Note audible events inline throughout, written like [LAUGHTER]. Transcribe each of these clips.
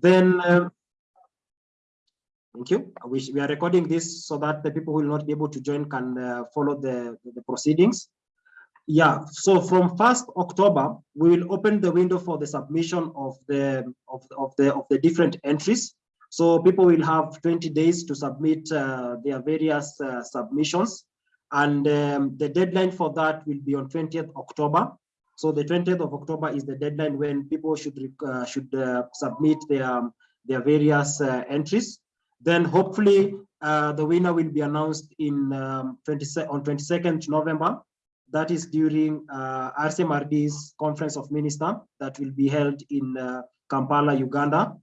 Then, um, thank you. We, we are recording this so that the people who will not be able to join can uh, follow the, the proceedings. Yeah, so from 1st October, we will open the window for the submission of the of, of the of the different entries. So people will have 20 days to submit uh, their various uh, submissions. And um, the deadline for that will be on 20th October. So the 20th of October is the deadline when people should uh, should uh, submit their um, their various uh, entries. Then hopefully uh, the winner will be announced in um, 20, on 22nd November. That is during uh, RCMRD's Conference of Ministers that will be held in uh, Kampala, Uganda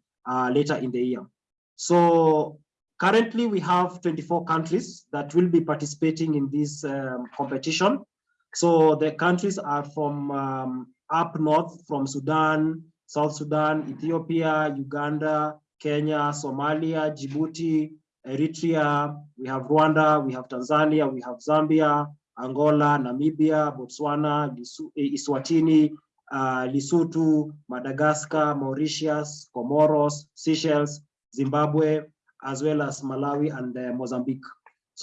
later in the year. So currently we have 24 countries that will be participating in this um, competition. So the countries are from um, up north, from Sudan, South Sudan, Ethiopia, Uganda, Kenya, Somalia, Djibouti, Eritrea, we have Rwanda, we have Tanzania, we have Zambia, Angola, Namibia, Botswana, Eswatini, uh, Lesotho, Madagascar, Mauritius, Comoros, Seychelles, Zimbabwe, as well as Malawi and uh, Mozambique.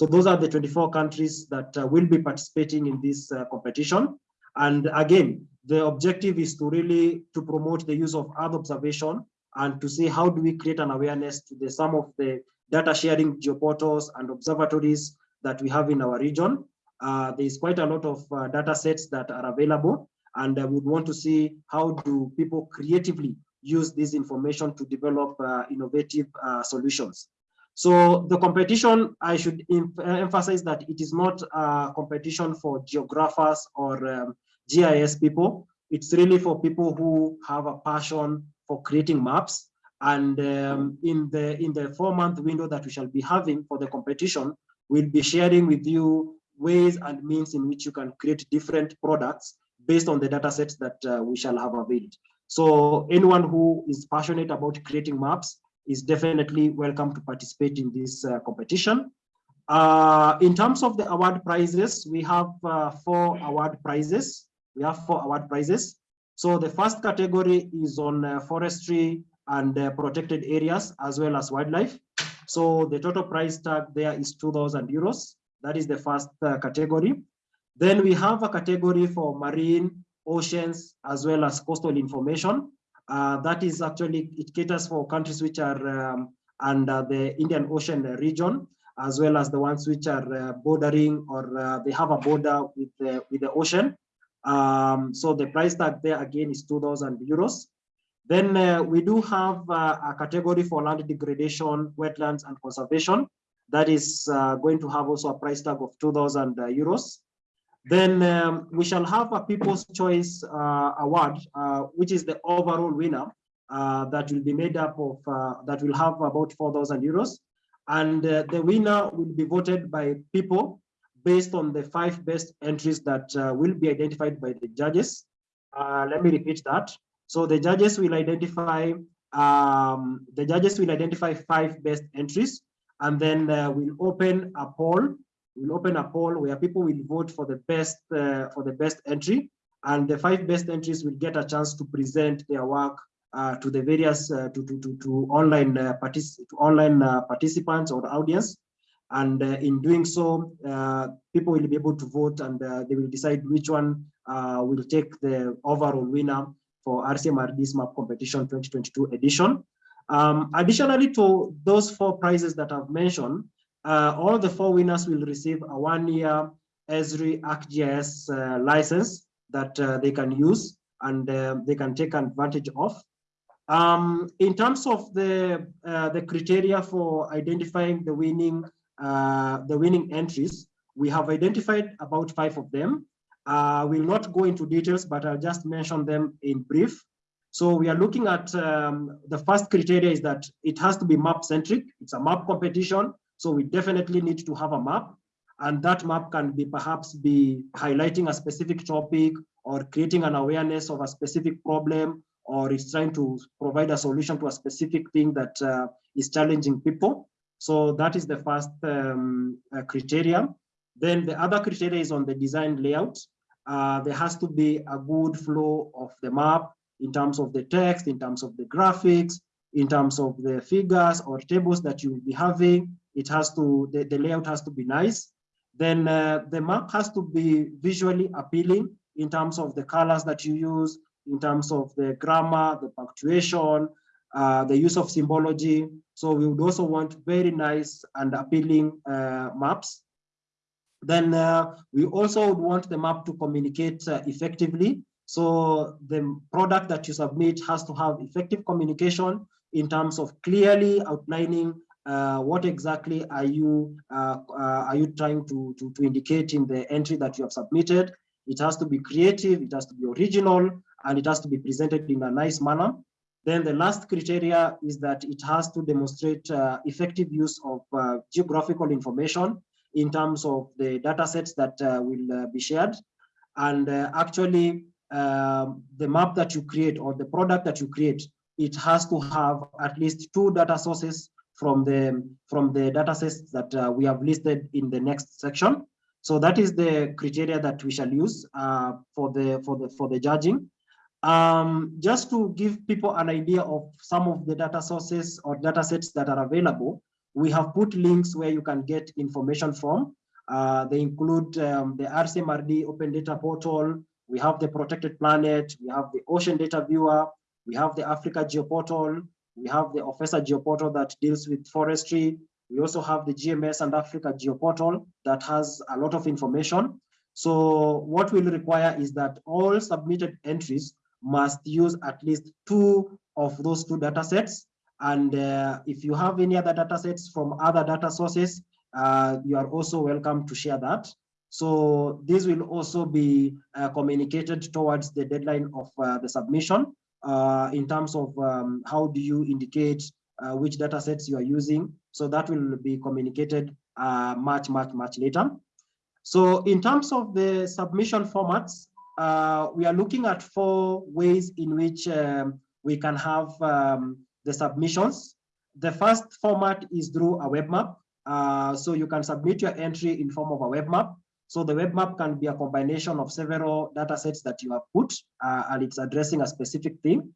So those are the 24 countries that uh, will be participating in this uh, competition. And again, the objective is to really to promote the use of Earth observation and to see how do we create an awareness to the some of the data sharing geoportals and observatories that we have in our region. Uh, there is quite a lot of uh, data sets that are available and uh, we want to see how do people creatively use this information to develop uh, innovative uh, solutions. So the competition, I should emphasize that it is not a competition for geographers or um, GIS people. It's really for people who have a passion for creating maps. And um, in the in the four month window that we shall be having for the competition, we'll be sharing with you ways and means in which you can create different products based on the data sets that uh, we shall have availed. So anyone who is passionate about creating maps is definitely welcome to participate in this uh, competition. Uh, in terms of the award prizes, we have uh, four award prizes. We have four award prizes. So the first category is on forestry and protected areas as well as wildlife. So the total price tag there is 2,000 euros. That is the first uh, category. Then we have a category for marine oceans, as well as coastal information. Uh, that is actually, it caters for countries which are um, under the Indian Ocean region, as well as the ones which are uh, bordering or uh, they have a border with the, with the ocean. Um, so the price tag there again is 2,000 euros. Then uh, we do have uh, a category for land degradation, wetlands and conservation. That is uh, going to have also a price tag of 2,000 euros. Then um, we shall have a People's Choice uh, Award, uh, which is the overall winner uh, that will be made up of, uh, that will have about 4,000 euros. And uh, the winner will be voted by people based on the five best entries that uh, will be identified by the judges. let me repeat that. So the judges will identify, um, the judges will identify five best entries and then we'll open a poll we'll open a poll where people will vote for the best uh, for the best entry and the five best entries will get a chance to present their work uh, to the various uh, to, to, to, to online uh, partic to online uh, participants or audience. And uh, in doing so people will be able to vote and they will decide which one will take the overall winner for RCMRD's map competition 2022 edition. Um, additionally to those four prizes that I've mentioned uh, all the four winners will receive a one-year Esri ArcGIS uh, license that uh, they can use and uh, they can take advantage of. Um, in terms of the uh, the criteria for identifying the winning uh, the winning entries, we have identified about five of them. I will not go into details, but I'll just mention them in brief. So we are looking at um, the first criteria is that it has to be map centric. It's a map competition. So we definitely need to have a map and that map can be perhaps be highlighting a specific topic or creating an awareness of a specific problem or it's trying to provide a solution to a specific thing that uh, is challenging people. So that is the first um, uh, criteria. Then the other criteria is on the design layout. Uh, there has to be a good flow of the map in terms of the text, in terms of the graphics, in terms of the figures or tables that you will be having. It has to, the, the layout has to be nice. Then uh, the map has to be visually appealing in terms of the colors that you use, in terms of the grammar, the punctuation, uh, the use of symbology. So we would also want very nice and appealing uh, maps. Then uh, we also would want the map to communicate uh, effectively. So the product that you submit has to have effective communication in terms of clearly outlining uh, what exactly are you uh, uh, are you trying to, to, to indicate in the entry that you have submitted. It has to be creative, it has to be original, and it has to be presented in a nice manner. Then the last criteria is that it has to demonstrate uh, effective use of uh, geographical information in terms of the data sets that uh, will uh, be shared. And uh, actually, um, the map that you create or the product that you create, it has to have at least two data sources from the, from the data sets that uh, we have listed in the next section. So that is the criteria that we shall use for, the, for, the, for the judging. Um, just to give people an idea of some of the data sources or data sets that are available, we have put links where you can get information from. Uh, they include um, the RCMRD Open Data Portal, we have the Protected Planet, we have the Ocean Data Viewer, we have the Africa Geoportal, we have the OFESA Geoportal that deals with forestry. We also have the GMES and Africa Geoportal that has a lot of information. So what we'll require is that all submitted entries must use at least two of those two data sets. And uh, if you have any other data sets from other data sources, uh, you are also welcome to share that. So this will also be uh, communicated towards the deadline of uh, the submission in terms of um, how do you indicate uh, which data sets you are using. So that will be communicated much, much, much later. So in terms of the submission formats, uh, we are looking at four ways in which um, we can have um, the submissions. The first format is through a web map. Uh, so you can submit your entry in form of a web map. So the web map can be a combination of several data sets that you have put, uh, and it's addressing a specific theme.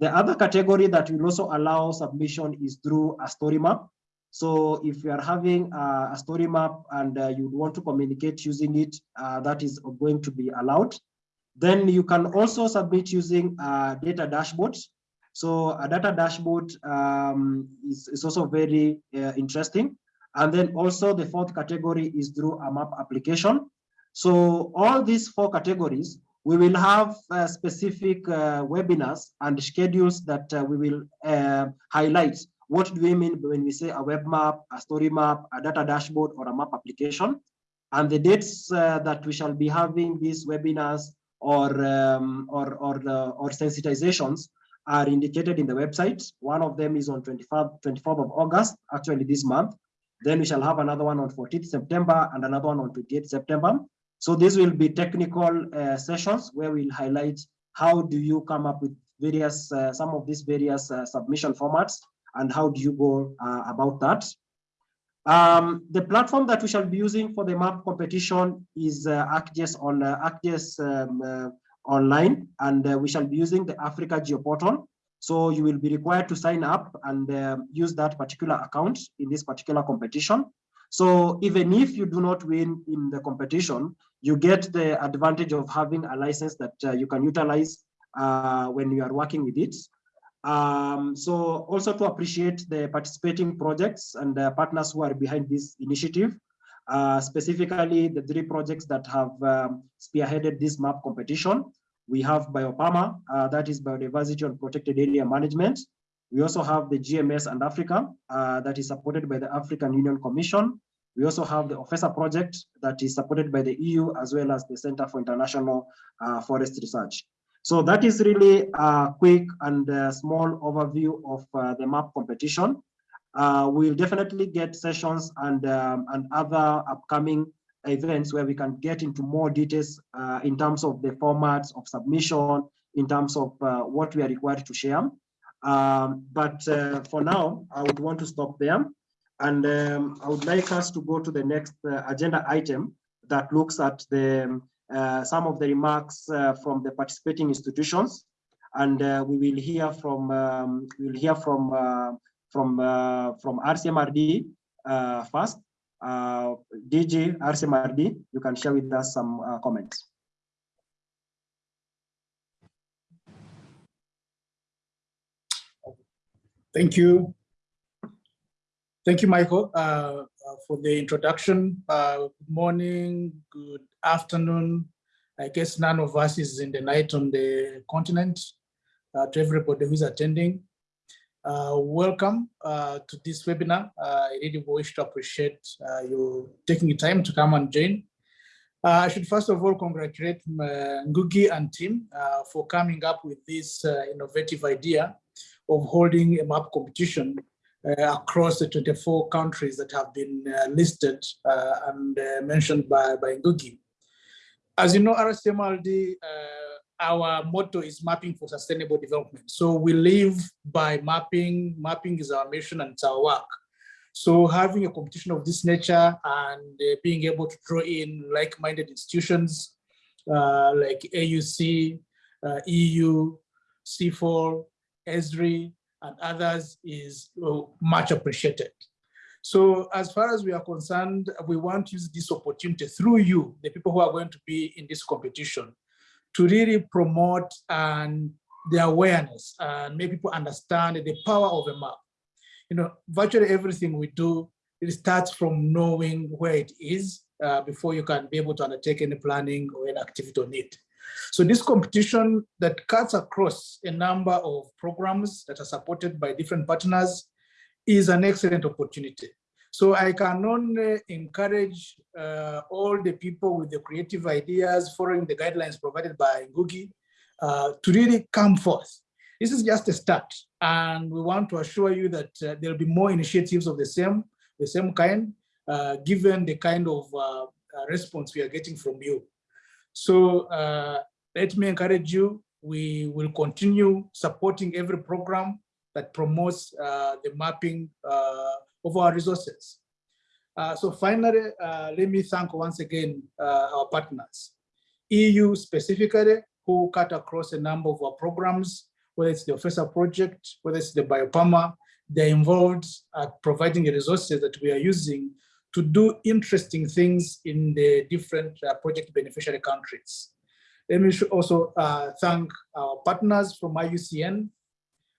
The other category that will also allow submission is through a story map. So if you are having a, a story map and uh, you want to communicate using it, uh, that is going to be allowed. Then you can also submit using a data dashboard. So a data dashboard um, is, is also very uh, interesting. And then also the fourth category is through a map application. So all these four categories, we will have uh, specific uh, webinars and schedules that uh, we will uh, highlight. What do we mean when we say a web map, a story map, a data dashboard, or a map application? And the dates uh, that we shall be having these webinars or um, or or, or sensitizations are indicated in the website. One of them is on 24th, 24th of August, actually this month. Then we shall have another one on 14th September and another one on 28th September. So these will be technical uh, sessions where we'll highlight how do you come up with various, uh, some of these various uh, submission formats and how do you go uh, about that. Um, the platform that we shall be using for the map competition is uh, ArcGIS on uh, ArcGIS um, online, and we shall be using the Africa Geoportal. So you will be required to sign up and uh, use that particular account in this particular competition. So even if you do not win in the competition, you get the advantage of having a license that uh, you can utilize uh, when you are working with it. Um, so also to appreciate the participating projects and the partners who are behind this initiative, uh, specifically the three projects that have um, spearheaded this map competition. We have BioPAMA, uh, that is Biodiversity and Protected Area Management. We also have the GMES and Africa, uh, that is supported by the African Union Commission. We also have the OFESA project that is supported by the EU as well as the Center for International uh, Forest Research. So that is really a quick and a small overview of uh, the map competition. Uh, we'll definitely get sessions and, um, and other upcoming events where we can get into more details uh, in terms of the formats of submission, in terms of uh, what we are required to share. Um, but uh, for now, I would want to stop there. And um, I would like us to go to the next uh, agenda item that looks at the uh, some of the remarks uh, from the participating institutions. and we will hear from um, we will hear from from from RCMRD first. Uh, DG RCMRD, you can share with us some uh, comments. Thank you. Thank you, Michael, uh, uh, for the introduction. Uh, good morning, good afternoon. I guess none of us is in the night on the continent. Uh, to everybody who's attending, uh, welcome uh, to this webinar. I really wish to appreciate you taking the time to come and join. I should first of all congratulate Ngugi and team for coming up with this innovative idea of holding a map competition uh, across the 24 countries that have been uh, listed uh, and mentioned by, by Ngugi. As you know, RCMRD, our motto is mapping for sustainable development. So we live by mapping, mapping is our mission and it's our work. So having a competition of this nature and uh, being able to draw in like-minded institutions uh, like AUC, uh, EU, CIFOR, ESRI, and others is much appreciated. So as far as we are concerned, we want to use this opportunity through you, the people who are going to be in this competition, to really promote and the awareness and make people understand the power of a map. You know, virtually everything we do, it starts from knowing where it is uh, before you can be able to undertake any planning or any activity on it. So this competition that cuts across a number of programs that are supported by different partners is an excellent opportunity. So I can only encourage uh, all the people with the creative ideas following the guidelines provided by Ngugi uh, to really come forth. This is just a start and we want to assure you that uh, there'll be more initiatives of the same, the same kind, uh, given the kind of uh, uh, response we are getting from you. So let me encourage you, we will continue supporting every program that promotes the mapping of our resources. Uh, so finally, uh, let me thank once again uh, our partners. EU specifically, who cut across a number of our programs, whether it's the OFESA project, whether it's the BioPAMA, they're involved at providing the resources that we are using to do interesting things in the different uh, project beneficiary countries. Let me also uh, thank our partners from IUCN,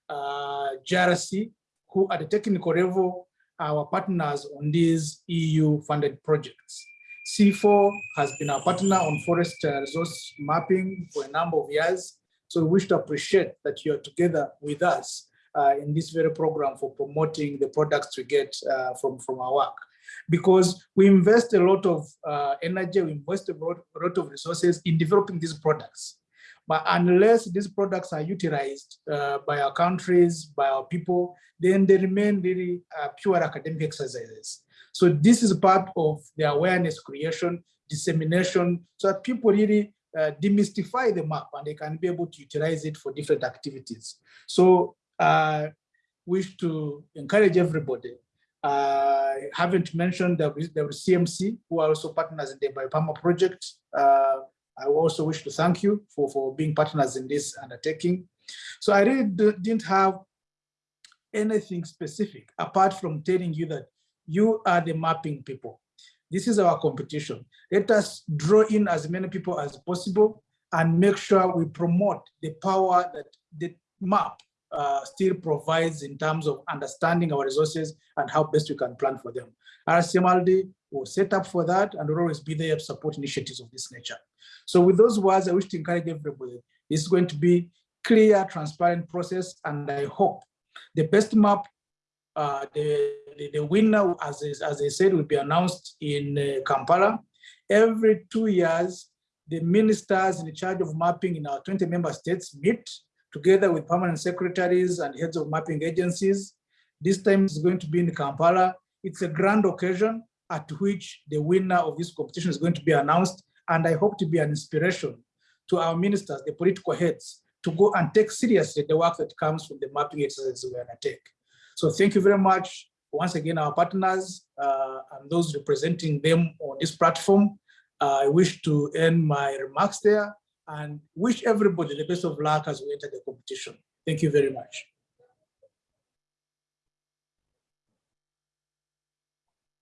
uh, JRC, who at the technical level our partners on these EU funded projects. CIFOR has been our partner on forest uh, resource mapping for a number of years. So we wish to appreciate that you are together with us uh, in this very program for promoting the products we get uh, from, from our work. Because we invest a lot of uh, energy, we invest a lot, a lot of resources in developing these products. But unless these products are utilized uh, by our countries, by our people, then they remain really uh, pure academic exercises. So this is part of the awareness creation, dissemination, so that people really uh, demystify the map and they can be able to utilize it for different activities. So uh, wish to encourage everybody. Uh, haven't mentioned the, the CMC, who are also partners in the BioPAMA project. Uh, I also wish to thank you for, for being partners in this undertaking. So I really didn't have anything specific apart from telling you that you are the mapping people. This is our competition. Let us draw in as many people as possible and make sure we promote the power that the map uh, still provides in terms of understanding our resources and how best we can plan for them. RCMRD will set up for that and will always be there to support initiatives of this nature. So with those words, I wish to encourage everybody. Is going to be clear, transparent process, and I hope the best map, uh, the, the, the, winner, as, as I said, will be announced in uh, Kampala. Every two years, the ministers in charge of mapping in our 20 member states meet together with permanent secretaries and heads of mapping agencies. This time is going to be in Kampala. It's a grand occasion at which the winner of this competition is going to be announced and I hope to be an inspiration to our ministers, the political heads, to go and take seriously the work that comes from the mapping exercises we undertake. So thank you very much. Once again, our partners uh, and those representing them on this platform. Uh, I wish to end my remarks there and wish everybody the best of luck as we enter the competition. Thank you very much.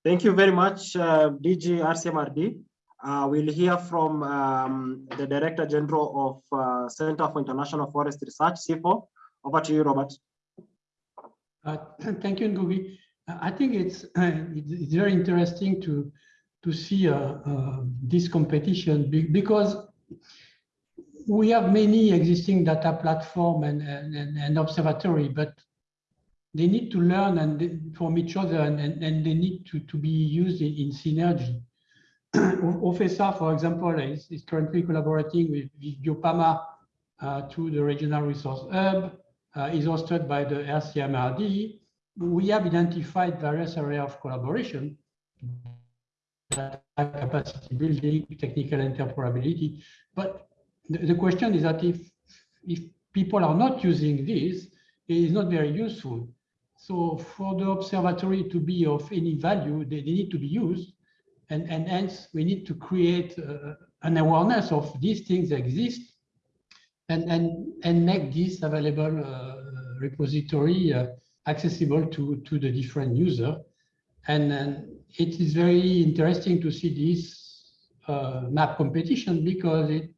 Thank you very much, uh, DG RCMRD. Uh, we'll hear from um, the Director General of uh, Center for International Forest Research, CIFOR. Over to you, Robert. Uh, [CLEARS THROAT] thank you, Ngugi. I think it's, [CLEARS THROAT] it's very interesting to to see uh, uh, this competition because we have many existing data platform and, and, and observatory, but they need to learn and from each other and, and, and they need to, to be used in, in synergy. OFESA, for example, is, is currently collaborating with, with Biopama uh, to the Regional Resource Hub, uh, is hosted by the RCMRD. We have identified various areas of collaboration, capacity building, technical interoperability. But the, the question is that if, if people are not using this, it is not very useful. So for the observatory to be of any value, they, they need to be used. And, and hence we need to create uh, an awareness of these things exist and, and, and make this available uh, repository uh, accessible to, to the different user. And, it is very interesting to see this uh, map competition because it,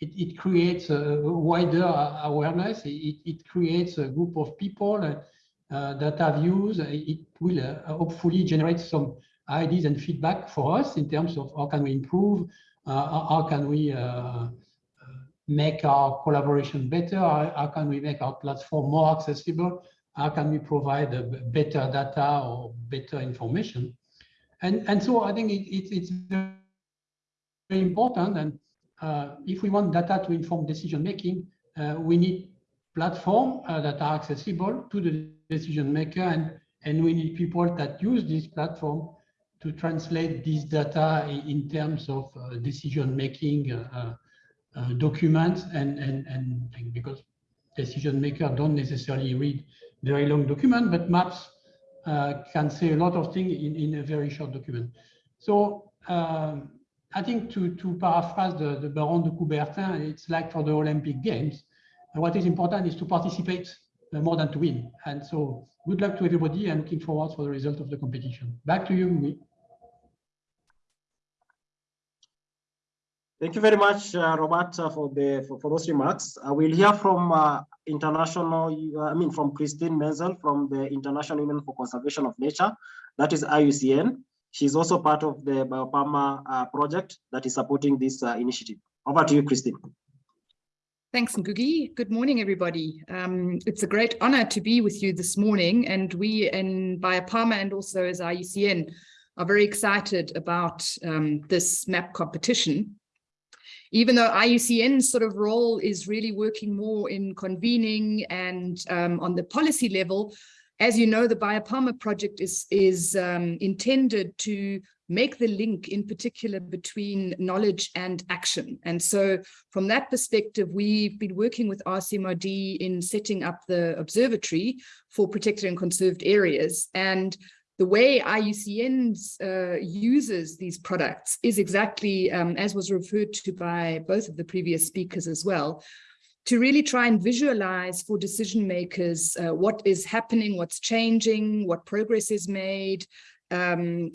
it, it, creates a wider awareness. It, it creates a group of people uh, that have used. It will uh, hopefully generate some ideas and feedback for us in terms of how can we improve, uh, how can we uh, make our collaboration better, how, how can we make our platform more accessible, how can we provide better data or better information. And, and so I think it, it, it's very important. And uh, if we want data to inform decision making, uh, we need platforms uh, that are accessible to the decision maker and, and we need people that use this platform to translate this data in, terms of uh, decision making uh, uh, documents and, and, and because decision makers don't necessarily read very long document, but maps uh, can say a lot of things in, in a very short document. So um, I think to, to paraphrase the, the Baron de Coubertin, it's like for the Olympic Games. What is important is to participate more than to win. And so good luck to everybody and looking forward for the result of the competition. Back to you, Mui. Thank you very much, uh, Robert, uh, for the for, for, those remarks. Uh, we'll hear from uh, international, uh, I mean, from Christine Menzel from the International Union for Conservation of Nature, that is IUCN. She's also part of the Biopama uh, project that is supporting this initiative. Over to you, Christine. Thanks, Ngugi. Good morning, everybody. Um, it's a great honor to be with you this morning, and we in Biopama and also as IUCN are very excited about um, this map competition even though IUCN's sort of role is really working more in convening and um, on the policy level, as you know, the Biopama project is, is um, intended to make the link in particular between knowledge and action. And so from that perspective, we've been working with RCMRD in setting up the observatory for protected and conserved areas. And the way IUCN uh, uses these products is exactly, um, as was referred to by both of the previous speakers as well, to really try and visualize for decision makers uh, what is happening, what's changing, what progress is made um,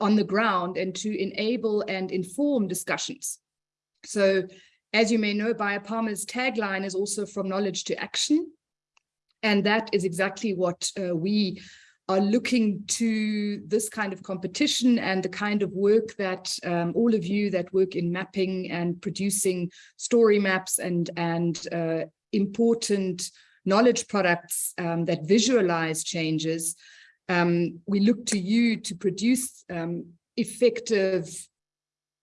on the ground and to enable and inform discussions. So as you may know, Biopama's tagline is also from knowledge to action. And that is exactly what uh, we are looking to this kind of competition and the kind of work that um, all of you that work in mapping and producing story maps and, and uh, important knowledge products um, that visualize changes, um, we look to you to produce um, effective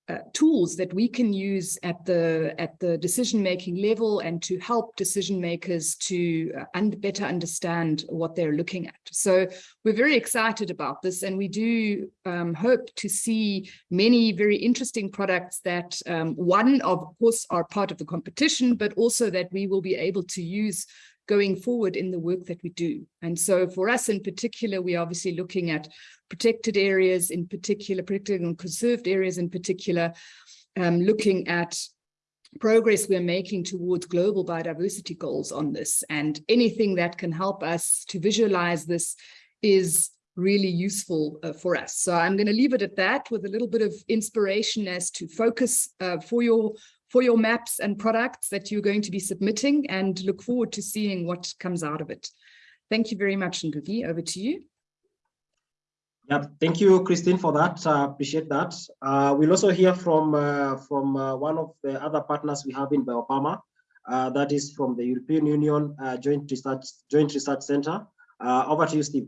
uh, tools that we can use at the at the decision making level and to help decision makers to uh, and better understand what they're looking at. So we're very excited about this and we do um, hope to see many very interesting products that um, one of course are part of the competition but also that we will be able to use going forward in the work that we do. And so for us in particular, we're obviously looking at protected areas in particular, protected and conserved areas in particular, um, looking at progress we're making towards global biodiversity goals on this. And anything that can help us to visualize this is really useful uh, for us. So I'm going to leave it at that with a little bit of inspiration as to focus uh, for your for your maps and products that you're going to be submitting and look forward to seeing what comes out of it. Thank you very much, Ngugi. Over to you. Yeah, thank you, Christine, for that. Uh, appreciate that. Uh, we'll also hear from uh, from uh, one of the other partners we have in Biopama. Uh, that is from the European Union uh, Joint Research Joint Research Center. over to you, Steve.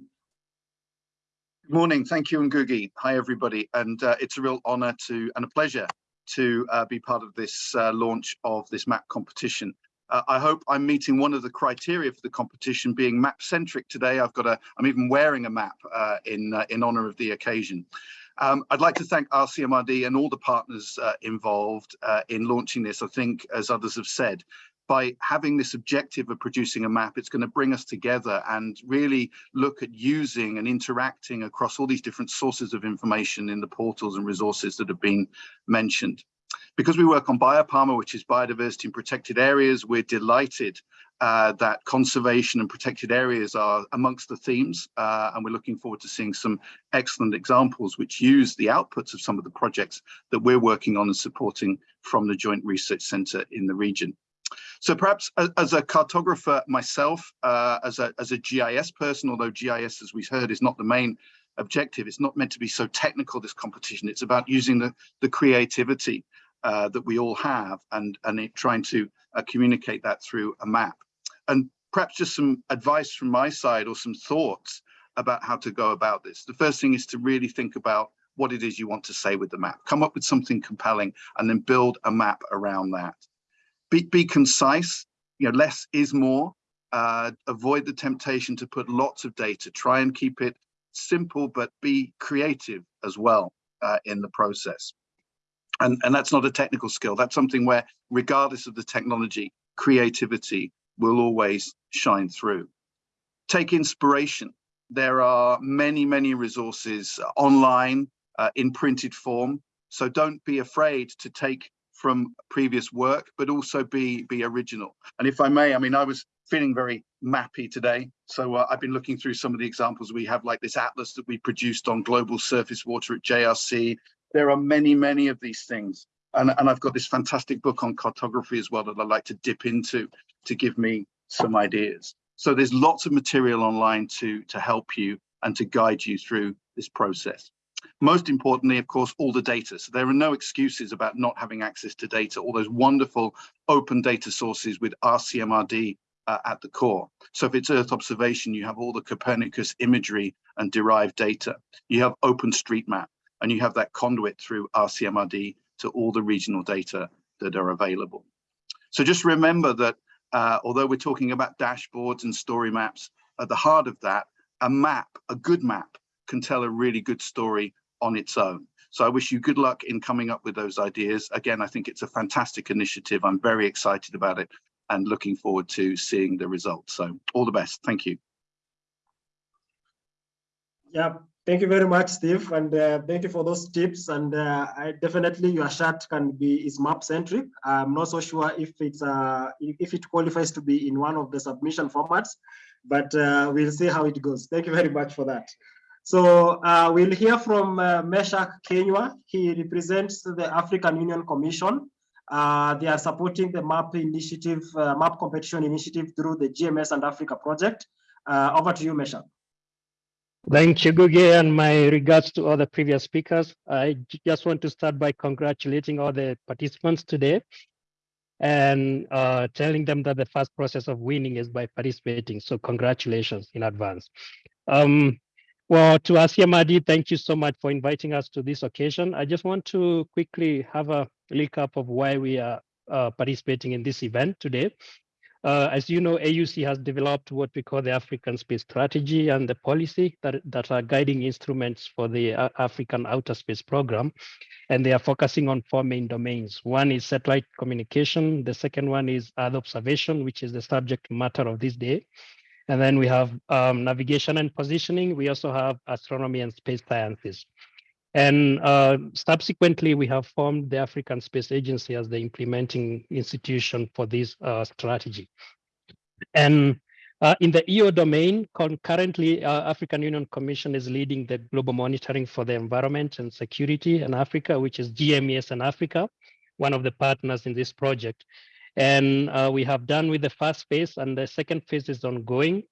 Good morning. Thank you, Ngugi. Hi, everybody. And it's a real honor to and a pleasure to be part of this launch of this map competition. Uh, I hope I'm meeting one of the criteria for the competition being map centric today. I've got a, I'm even wearing a map uh, in, uh, in honor of the occasion. Um, I'd like to thank RCMRD and all the partners uh, involved uh, in launching this. I think, as others have said, by having this objective of producing a map, it's going to bring us together and really look at using and interacting across all these different sources of information in the portals and resources that have been mentioned. Because we work on Biopama, which is biodiversity and protected areas, we're delighted uh, that conservation and protected areas are amongst the themes, uh, and we're looking forward to seeing some excellent examples which use the outputs of some of the projects that we're working on and supporting from the Joint Research Centre in the region. So perhaps as a cartographer myself, uh, as, a, as a GIS person, although GIS, as we've heard, is not the main objective, it's not meant to be so technical, this competition, it's about using the, the creativity uh, that we all have and, and it, trying to uh, communicate that through a map. And perhaps just some advice from my side or some thoughts about how to go about this. The first thing is to really think about what it is you want to say with the map. Come up with something compelling and then build a map around that. Be, be concise, you know, less is more. Uh, avoid the temptation to put lots of data. Try and keep it simple, but be creative as well uh, in the process. And, and that's not a technical skill. That's something where, regardless of the technology, creativity will always shine through. Take inspiration. There are many, many resources online uh, in printed form. So don't be afraid to take from previous work, but also be, be original. And if I may, I mean, I was feeling very mappy today. So uh, I've been looking through some of the examples we have, like this atlas that we produced on global surface water at JRC, there are many, many of these things. And, and I've got this fantastic book on cartography as well that I like to dip into to give me some ideas. So there's lots of material online to, to help you and to guide you through this process. Most importantly, of course, all the data. So there are no excuses about not having access to data, all those wonderful open data sources with RCMRD uh, at the core. So if it's Earth observation, you have all the Copernicus imagery and derived data. You have OpenStreetMap and you have that conduit through RCMRD to all the regional data that are available. So just remember that uh, although we're talking about dashboards and story maps, at the heart of that, a map, a good map, can tell a really good story on its own. So I wish you good luck in coming up with those ideas. Again, I think it's a fantastic initiative. I'm very excited about it and looking forward to seeing the results. So all the best. Thank you. Yeah, Thank you very much, Steve, and uh, thank you for those tips. And uh, I definitely your chat can be is map centric. I'm not so sure if it's uh, if it qualifies to be in one of the submission formats, but uh, we'll see how it goes. Thank you very much for that. So uh, we'll hear from uh, Meshach Kenywa. He represents the African Union Commission. Uh, they are supporting the MAP initiative, MAP competition initiative through the GMES and Africa project. over to you, Meshach. Thank you, Ngugi, and my regards to all the previous speakers. I just want to start by congratulating all the participants today and uh, telling them that the first process of winning is by participating. So congratulations in advance. Um, well, to RCMRD, thank you so much for inviting us to this occasion. I just want to quickly have a recap of why we are uh, participating in this event today. Uh, as you know, AUC has developed what we call the African Space Strategy and the policy that, that are guiding instruments for the uh, African Outer Space Program. And they are focusing on four main domains. One is satellite communication. The second one is Earth observation, which is the subject matter of this day. And then we have um, navigation and positioning. We also have astronomy and space sciences. And uh, subsequently, we have formed the African Space Agency as the implementing institution for this uh, strategy. And uh, in the EO domain, currently, uh, African Union Commission is leading the global monitoring for the environment and security in Africa, which is GMES in Africa, one of the partners in this project. And uh, we have done with the first phase and the second phase is ongoing.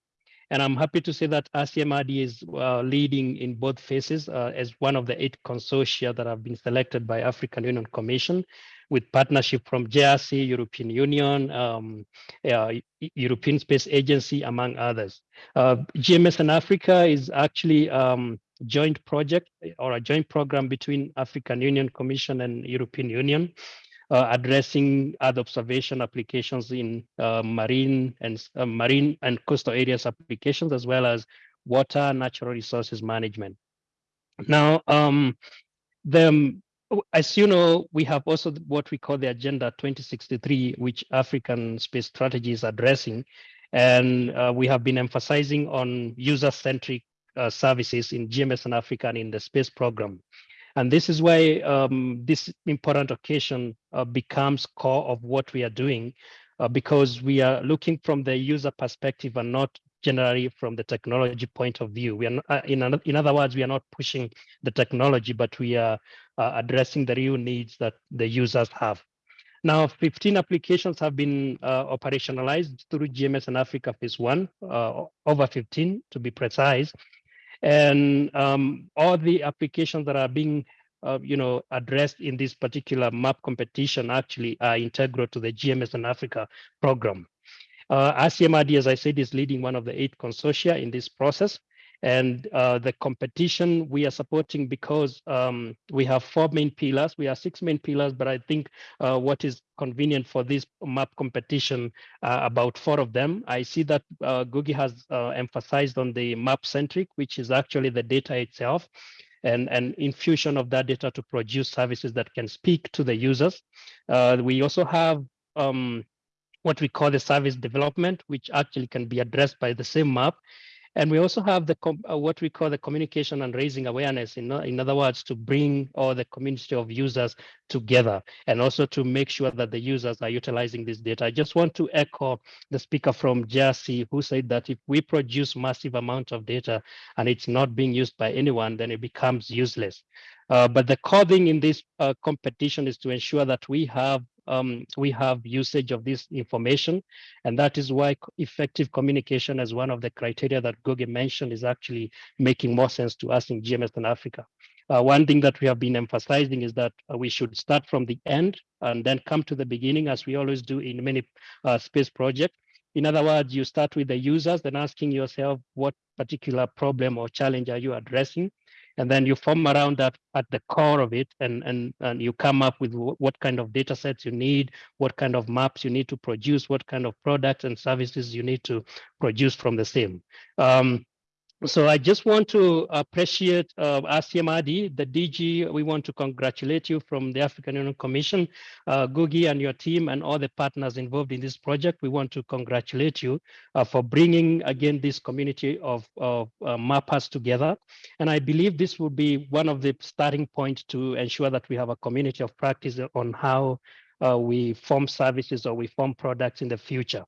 And I'm happy to say that RCMRD is uh, leading in both phases uh, as one of the eight consortia that have been selected by African Union Commission with partnership from JRC, European Union, um, uh, European Space Agency, among others. Uh, GMES in Africa is actually um, joint project or a joint program between African Union Commission and European Union uh, addressing Earth observation applications in uh, marine and uh, marine and coastal areas applications, as well as water natural resources management. Now, um, the, as you know, we have also what we call the Agenda 2063, which African Space Strategy is addressing. And uh, we have been emphasizing on user-centric uh, services in GMES in Africa and in the space program. And this is why um, this important occasion uh, becomes core of what we are doing, uh, because we are looking from the user perspective and not generally from the technology point of view. We are not, uh, in, in other words, we are not pushing the technology, but we are uh, addressing the real needs that the users have. Now, 15 applications have been uh, operationalized through GMES in Africa Phase 1, uh, over 15 to be precise. And um, all the applications that are being uh, you know, addressed in this particular map competition actually are integral to the GMES in Africa program. Uh, RCMRD, as I said, is leading one of the eight consortia in this process. And uh, the competition we are supporting because um, we have four main pillars. We have six main pillars, but I think uh, what is convenient for this map competition, uh, about four of them. I see that uh, has uh, emphasized on the map centric, which is actually the data itself and, and infusion of that data to produce services that can speak to the users. Uh, we also have um, what we call the service development, which actually can be addressed by the same map. And we also have the uh, what we call the communication and raising awareness. In, in other words, to bring all the community of users together and also to make sure that the users are utilizing this data. I just want to echo the speaker from JRC who said that if we produce massive amount of data and it's not being used by anyone, then it becomes useless. Uh, but the core thing in this uh, competition is to ensure that we have um, we have usage of this information. And that is why effective communication as one of the criteria that Goge mentioned is actually making more sense to us in GMES in Africa. Uh, one thing that we have been emphasizing is that uh, we should start from the end and then come to the beginning as we always do in many uh, space projects. In other words, you start with the users, then asking yourself what particular problem or challenge are you addressing? And then you form around that at the core of it and and and you come up with what kind of data sets you need what kind of maps you need to produce what kind of products and services you need to produce from the same. Um, so I just want to appreciate uh, RCMRD, the DG. We want to congratulate you from the African Union Commission, uh, Gugi and your team and all the partners involved in this project. We want to congratulate you uh, for bringing again this community of, of uh, mappers together. And I believe this will be one of the starting points to ensure that we have a community of practice on how uh, we form services or we form products in the future.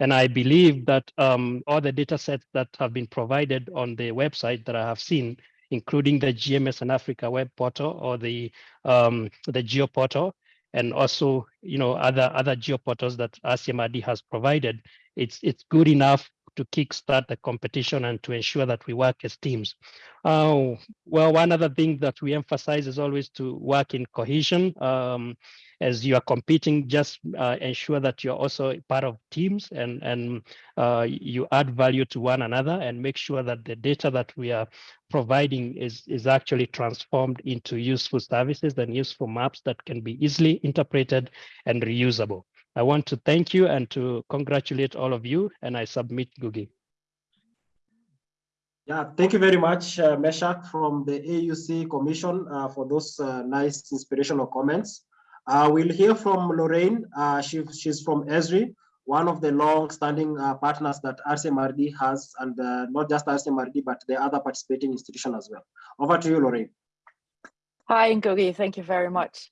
And I believe that um, all the data sets that have been provided on the website that I have seen, including the GMES and Africa web portal or the um, the geo portal, and also you know other other geo portals that RCMRD has provided, it's it's good enough to kickstart the competition and to ensure that we work as teams. Uh, well, one other thing that we emphasize is always to work in cohesion. Um, as you are competing, just uh, ensure that you're also part of teams and, and uh, you add value to one another and make sure that the data that we are providing is, is actually transformed into useful services and useful maps that can be easily interpreted and reusable. I want to thank you and to congratulate all of you, and I submit Gugi. Yeah, thank you very much, uh, Meshach from the AUC Commission uh, for those uh, nice inspirational comments. Uh, we'll hear from Lorraine. Uh, she, she's from Esri, one of the long-standing uh, partners that RCMRD has, and uh, not just RCMRD, but the other participating institution as well. Over to you, Lorraine. Hi, Ngogi, thank you very much.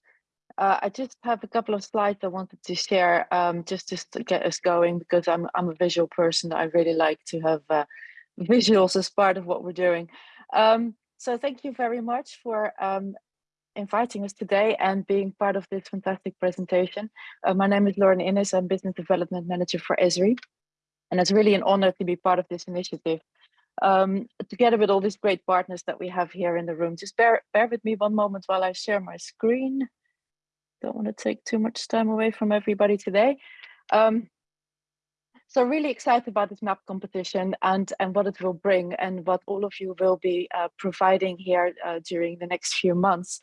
Uh, I just have a couple of slides I wanted to share um, just, just to get us going because I'm, I'm a visual person. I really like to have uh, [LAUGHS] visuals as part of what we're doing. Um, so thank you very much for um, inviting us today and being part of this fantastic presentation. Uh, my name is Lauren Innes, I'm Business Development Manager for Esri. And it's really an honor to be part of this initiative. Um, together with all these great partners that we have here in the room. Just bear, bear with me one moment while I share my screen. Don't want to take too much time away from everybody today. Um, so really excited about this map competition and, and what it will bring and what all of you will be uh, providing here uh, during the next few months.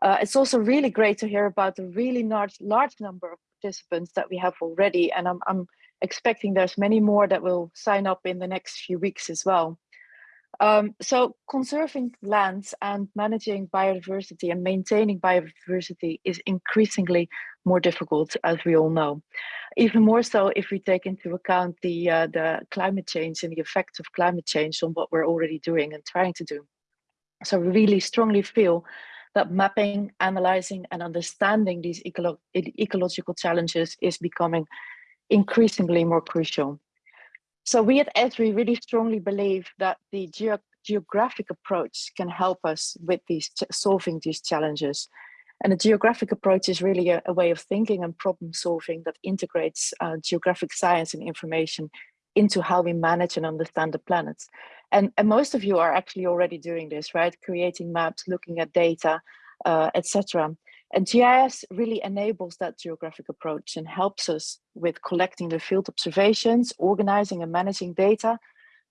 Uh, it's also really great to hear about the really large, large number of participants that we have already. And I'm, I'm expecting there's many more that will sign up in the next few weeks as well. Um, so conserving lands and managing biodiversity and maintaining biodiversity is increasingly more difficult, as we all know. Even more so if we take into account the, uh, the climate change and the effects of climate change on what we're already doing and trying to do. So we really strongly feel that mapping, analyzing and understanding these ecolo ecological challenges is becoming increasingly more crucial. So we at Esri really strongly believe that the geo geographic approach can help us with these solving these challenges. And a geographic approach is really a, a way of thinking and problem solving that integrates uh, geographic science and information into how we manage and understand the planets. And, and most of you are actually already doing this, right? Creating maps, looking at data, uh, etc. And GIS really enables that geographic approach and helps us with collecting the field observations, organizing and managing data,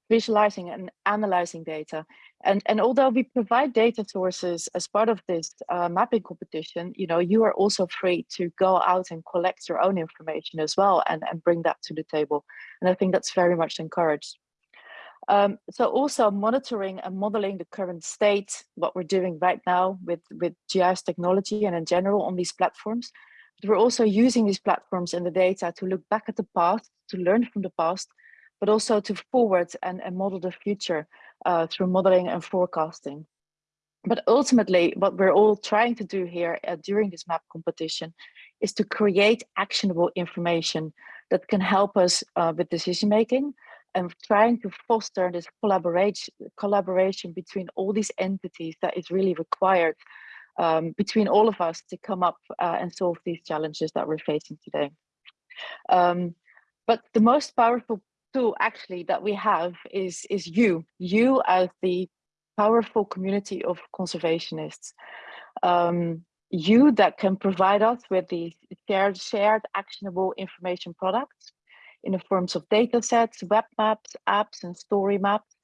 visualizing and analyzing data. And, and although we provide data sources as part of this uh, mapping competition, you know, you are also free to go out and collect your own information as well and, and bring that to the table. And I think that's very much encouraged. Um, so also monitoring and modeling the current state, what we're doing right now with, with GIS technology and in general on these platforms. But we're also using these platforms and the data to look back at the past, to learn from the past, but also to forward and, and model the future uh, through modeling and forecasting. But ultimately, what we're all trying to do here uh, during this map competition is to create actionable information that can help us uh, with decision making, and trying to foster this collaboration collaboration between all these entities that is really required um, between all of us to come up uh, and solve these challenges that we're facing today. Um, but the most powerful tool actually that we have is, is you, you as the powerful community of conservationists. Um, you that can provide us with these shared, shared actionable information products in the forms of data sets, web maps, apps, and story maps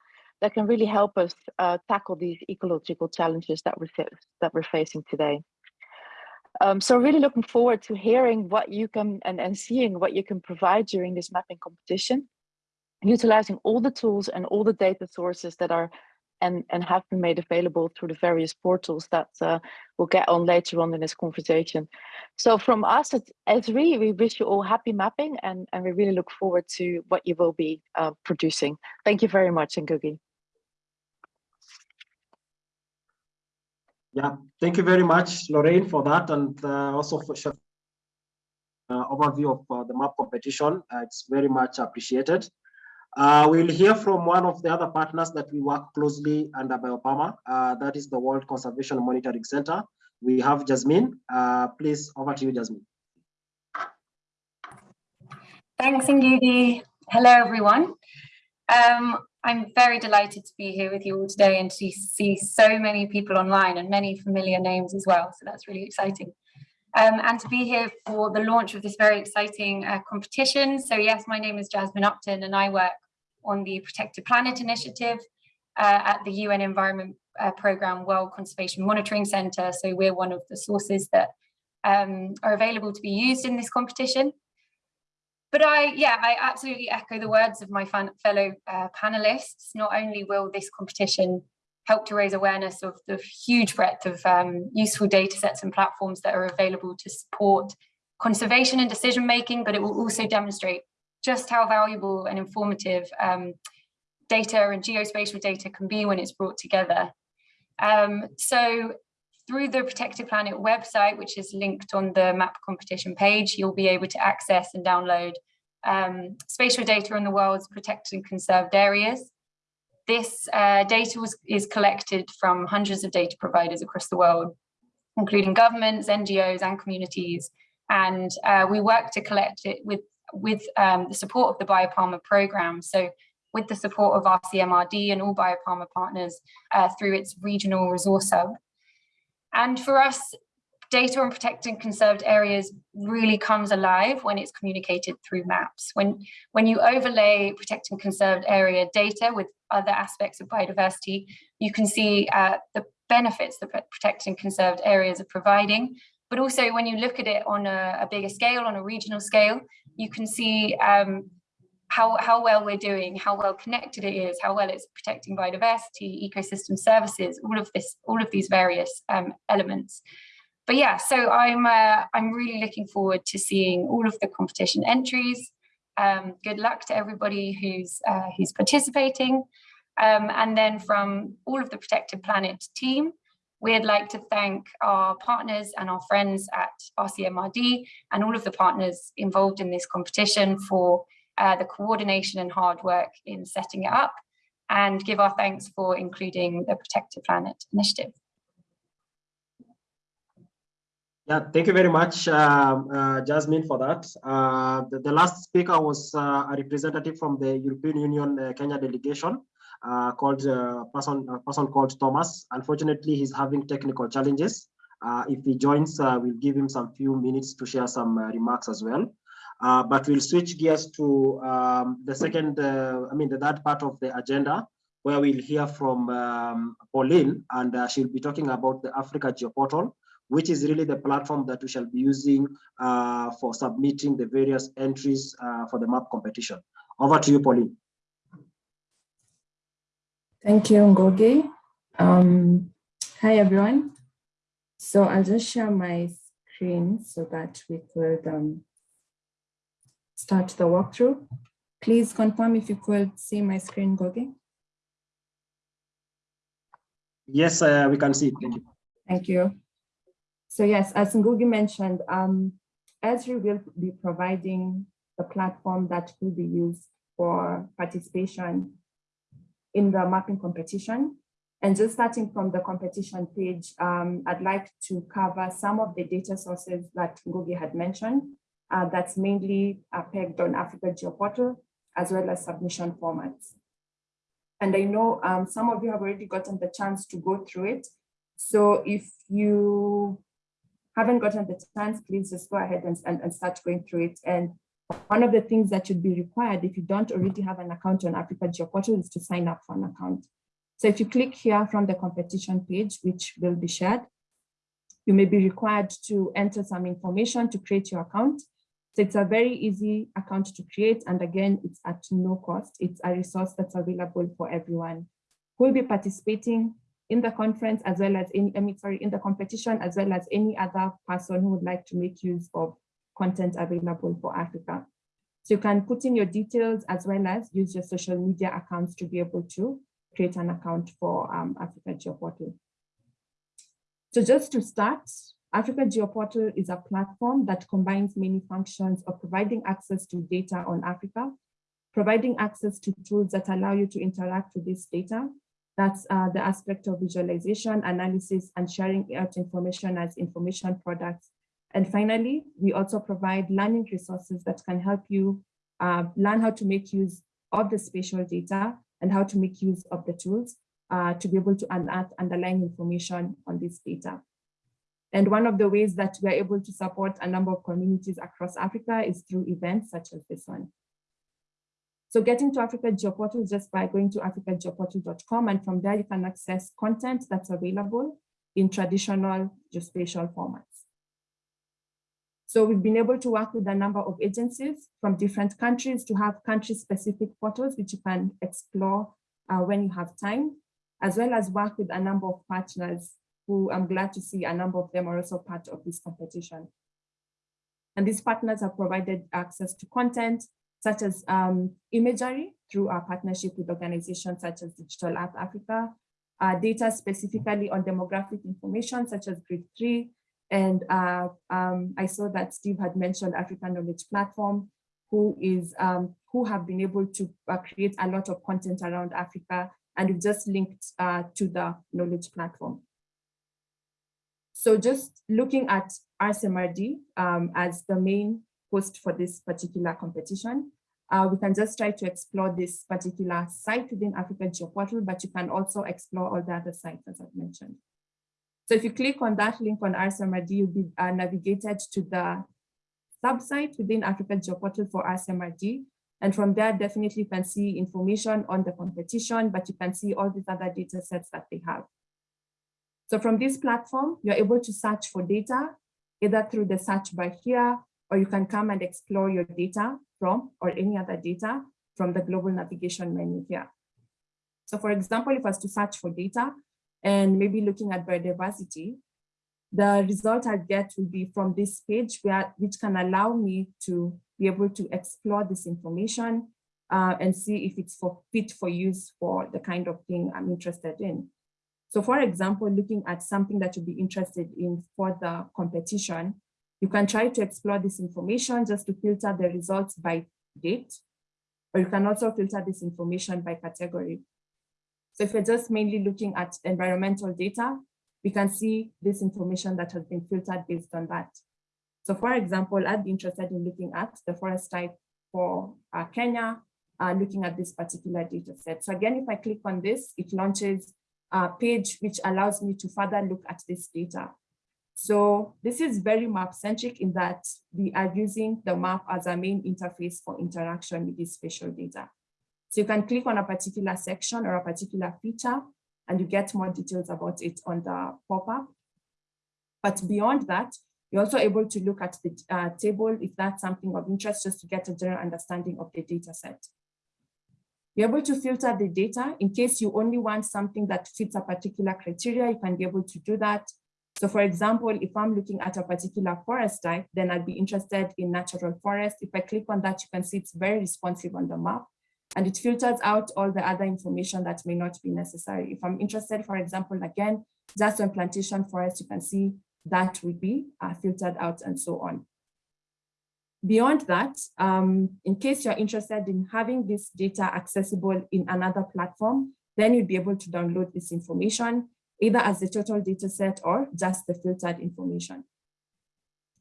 that can really help us uh, tackle these ecological challenges that we're, that we're facing today. Um, so really looking forward to hearing what you can and, and seeing what you can provide during this mapping competition, utilizing all the tools and all the data sources that are and, and have been made available through the various portals that uh, we'll get on later on in this conversation. So from us at Esri, we wish you all happy mapping and, and we really look forward to what you will be uh, producing. Thank you very much, Ngugi. Yeah, thank you very much, Lorraine, for that and uh, also for uh, overview of uh, the map competition. Uh, it's very much appreciated. Uh, we'll hear from one of the other partners that we work closely under BioPAMA. Uh, that is the World Conservation Monitoring Center. We have Jasmine. Uh, please, over to you, Jasmine. Thanks, Ngugi. Hello, everyone. Um, I'm very delighted to be here with you all today and to see so many people online and many familiar names as well. So that's really exciting. Um, and to be here for the launch of this very exciting uh, competition. So yes, my name is Jasmine Upton and I work on the Protected Planet Initiative uh, at the UN Environment uh, Programme World Conservation Monitoring Centre. So we're one of the sources that um, are available to be used in this competition. But I, yeah, I absolutely echo the words of my fellow uh, panelists. Not only will this competition help to raise awareness of the huge breadth of um, useful data sets and platforms that are available to support conservation and decision making, but it will also demonstrate just how valuable and informative um, data and geospatial data can be when it's brought together. Um, so through the Protected Planet website, which is linked on the map competition page, you'll be able to access and download um, spatial data on the world's protected and conserved areas. This uh, data was, is collected from hundreds of data providers across the world, including governments, NGOs and communities. And uh, we work to collect it with, with um, the support of the BioPAMA program. So with the support of RCMRD and all BioPAMA partners uh, through its regional resource hub. And for us, data on protected and conserved areas really comes alive when it's communicated through maps. When, when you overlay protected and conserved area data with other aspects of biodiversity, you can see uh, the benefits that protected and conserved areas are providing. But also when you look at it on a, a bigger scale, on a regional scale, you can see um, how, how well we're doing, how well connected it is, how well it's protecting biodiversity, ecosystem services, all of this, all of these various um, elements but yeah, so I'm uh, I'm really looking forward to seeing all of the competition entries. Um, good luck to everybody who's uh, who's participating. Um, and then from all of the Protected Planet team, we'd like to thank our partners and our friends at RCMRD and all of the partners involved in this competition for uh, the coordination and hard work in setting it up and give our thanks for including the Protected Planet initiative. Yeah, thank you very much, uh, uh, Jasmine, for that. Uh, the, the, last speaker was uh, a representative from the European Union uh, Kenya delegation uh, called a person, a person called Thomas. Unfortunately, he's having technical challenges. if he joins, we'll give him some few minutes to share some remarks as well. but we'll switch gears to um, the second, I mean, the third part of the agenda, where we'll hear from um, Pauline, and she'll be talking about the Africa Geoportal which is really the platform that we shall be using uh, for submitting the various entries uh, for the map competition. Over to you, Pauline. Thank you, Ngugi. Um, hi, everyone. So I'll just share my screen so that we could um, start the walkthrough. Please confirm if you could see my screen, Ngugi. Yes, uh, we can see it. Thank you. Thank you. So yes, as Ngugi mentioned, um, Esri will be providing the platform that will be used for participation in the mapping competition. And just starting from the competition page, um, I'd like to cover some of the data sources that Ngugi had mentioned. Uh, that's mainly uh, pegged on Africa Geoportal, as well as submission formats. And I know um, some of you have already gotten the chance to go through it. So if you haven't gotten the chance, please just go ahead and, and, and start going through it. And one of the things that should be required if you don't already have an account on Africa Geoportal is to sign up for an account. So if you click here from the competition page, which will be shared, you may be required to enter some information to create your account. So it's a very easy account to create. And again, it's at no cost. It's a resource that's available for everyone who will be participating in the conference as well as any, I mean, sorry, in the competition, as well as any other person who would like to make use of content available for Africa. So you can put in your details as well as use your social media accounts to be able to create an account for um, Africa Geoportal. So just to start, Africa Geoportal is a platform that combines many functions of providing access to data on Africa, providing access to tools that allow you to interact with this data, that's uh, the aspect of visualization, analysis, and sharing out information as information products. And finally, we also provide learning resources that can help you uh, learn how to make use of the spatial data and how to make use of the tools uh, to be able to unearth underlying information on this data. And one of the ways that we are able to support a number of communities across Africa is through events such as this one. So getting to Africa Geoportal is just by going to africageoportal.com and from there you can access content that's available in traditional geospatial formats. So we've been able to work with a number of agencies from different countries to have country-specific portals which you can explore uh, when you have time, as well as work with a number of partners who I'm glad to see a number of them are also part of this competition. And these partners have provided access to content, such as um, imagery through our partnership with organizations such as Digital Earth Africa, uh, data specifically on demographic information such as Grid three. And uh, um, I saw that Steve had mentioned African Knowledge Platform, who is um, who have been able to uh, create a lot of content around Africa, and we've just linked uh, to the knowledge platform. So just looking at RCMRD um, as the main host for this particular competition, uh, we can just try to explore this particular site within Africa GeoPortal, but you can also explore all the other sites as I've mentioned. So if you click on that link on RCMRD, you'll be uh, navigated to the sub-site within Africa GeoPortal for RCMRD. And from there, definitely you can see information on the competition, but you can see all these other data sets that they have. So from this platform, you're able to search for data, either through the search bar here, or you can come and explore your data from, or any other data from the global navigation menu here. So for example, if I was to search for data and maybe looking at biodiversity, the result I get will be from this page where which can allow me to be able to explore this information uh, and see if it's for fit for use for the kind of thing I'm interested in. So for example, looking at something that you'd be interested in for the competition, you can try to explore this information just to filter the results by date, or you can also filter this information by category. So if you're just mainly looking at environmental data, we can see this information that has been filtered based on that. So for example, I'd be interested in looking at the forest type for uh, Kenya, uh, looking at this particular data set. So again, if I click on this, it launches a page which allows me to further look at this data. So this is very map centric in that we are using the map as a main interface for interaction with this spatial data. So you can click on a particular section or a particular feature and you get more details about it on the pop-up. But beyond that, you're also able to look at the uh, table if that's something of interest, just to get a general understanding of the data set. You're able to filter the data in case you only want something that fits a particular criteria, you can be able to do that. So for example, if I'm looking at a particular forest type, then I'd be interested in natural forest. If I click on that, you can see it's very responsive on the map and it filters out all the other information that may not be necessary. If I'm interested, for example, again, just on plantation forest, you can see that will be uh, filtered out and so on. Beyond that, um, in case you're interested in having this data accessible in another platform, then you'll be able to download this information either as the total data set or just the filtered information.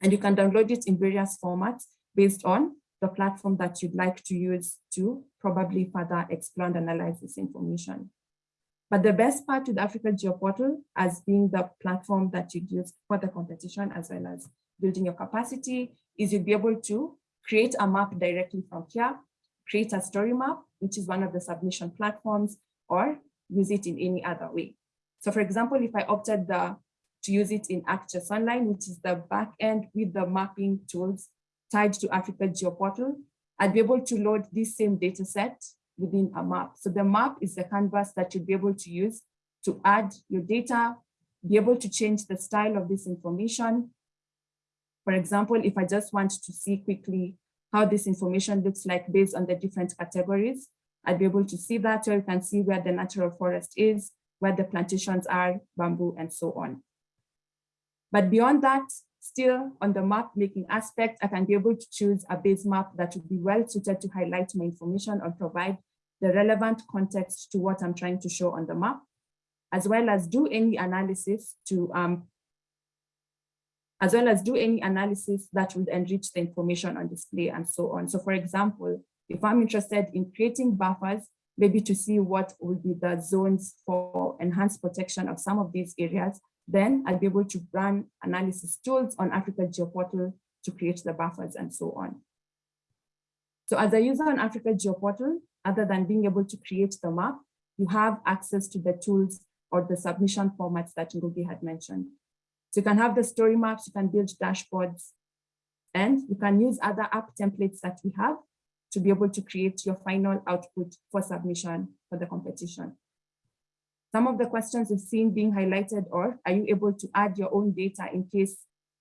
And you can download it in various formats based on the platform that you'd like to use to probably further explore and analyze this information. But the best part with Africa GeoPortal as being the platform that you use for the competition as well as building your capacity is you'll be able to create a map directly from here, create a story map, which is one of the submission platforms, or use it in any other way. So for example, if I opted the, to use it in ArcGIS Online, which is the backend with the mapping tools tied to Africa GeoPortal, I'd be able to load this same data set within a map. So the map is the canvas that you'd be able to use to add your data, be able to change the style of this information. For example, if I just want to see quickly how this information looks like based on the different categories, I'd be able to see that, or you can see where the natural forest is, where the plantations are, bamboo, and so on. But beyond that, still on the map making aspect, I can be able to choose a base map that would be well suited to highlight my information or provide the relevant context to what I'm trying to show on the map, as well as do any analysis to um, as well as do any analysis that would enrich the information on display and so on. So for example, if I'm interested in creating buffers maybe to see what will be the zones for enhanced protection of some of these areas, then I'll be able to run analysis tools on Africa GeoPortal to create the buffers and so on. So as a user on Africa GeoPortal, other than being able to create the map, you have access to the tools or the submission formats that Ngugi had mentioned. So you can have the story maps, you can build dashboards, and you can use other app templates that we have to be able to create your final output for submission for the competition. Some of the questions we've seen being highlighted or are you able to add your own data in case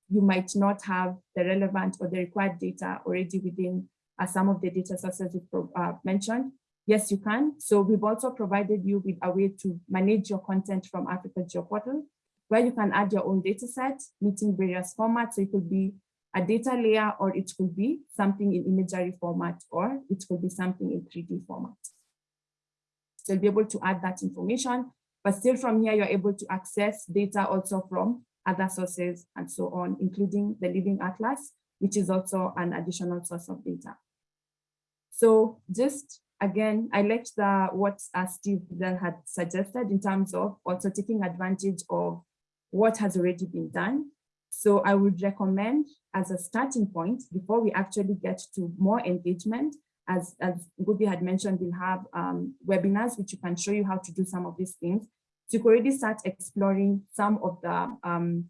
you might not have the relevant or the required data already within uh, some of the data sources we uh, mentioned. Yes, you can. So we've also provided you with a way to manage your content from Africa GeoPortal, where you can add your own data set, meeting various formats. So it could be a data layer, or it could be something in imagery format, or it could be something in 3D format. So you'll be able to add that information, but still from here, you're able to access data also from other sources and so on, including the Living Atlas, which is also an additional source of data. So just again, I liked the what uh, Steve had suggested in terms of also taking advantage of what has already been done. So I would recommend as a starting point, before we actually get to more engagement, as, as Ngugi had mentioned, we'll have um, webinars which you can show you how to do some of these things. So you can already start exploring some of the um,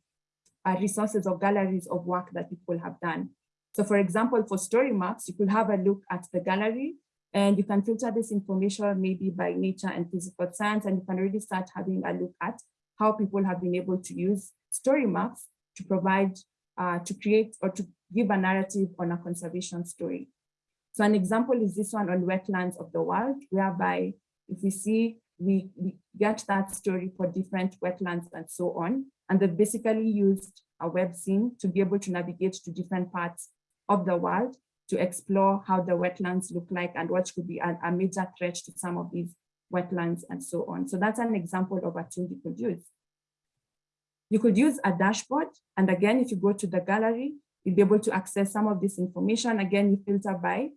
uh, resources or galleries of work that people have done. So for example, for story maps, you could have a look at the gallery and you can filter this information maybe by nature and physical science, and you can already start having a look at how people have been able to use story maps to provide, uh, to create or to give a narrative on a conservation story. So an example is this one on wetlands of the world, whereby if we see, we, we get that story for different wetlands and so on, and they've basically used a web scene to be able to navigate to different parts of the world to explore how the wetlands look like and what could be a, a major threat to some of these wetlands and so on. So that's an example of a tool you could use. You could use a dashboard. And again, if you go to the gallery, you'll be able to access some of this information. Again, you filter by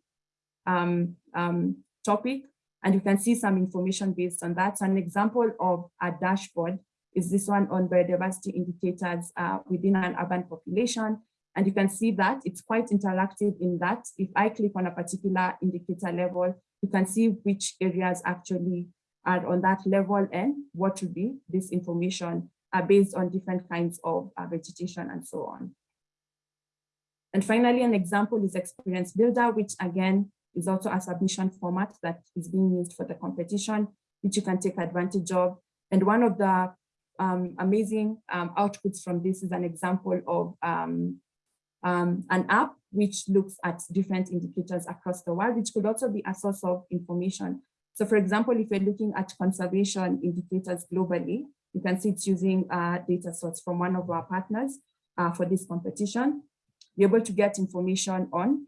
um, um, topic, and you can see some information based on that. So an example of a dashboard is this one on biodiversity indicators uh, within an urban population. And you can see that it's quite interactive in that if I click on a particular indicator level, you can see which areas actually are on that level and what would be this information based on different kinds of uh, vegetation and so on. And finally, an example is Experience Builder, which again is also a submission format that is being used for the competition, which you can take advantage of. And one of the um, amazing um, outputs from this is an example of um, um, an app which looks at different indicators across the world, which could also be a source of information. So for example, if you're looking at conservation indicators globally, you can see it's using a data source from one of our partners uh, for this competition. Be able to get information on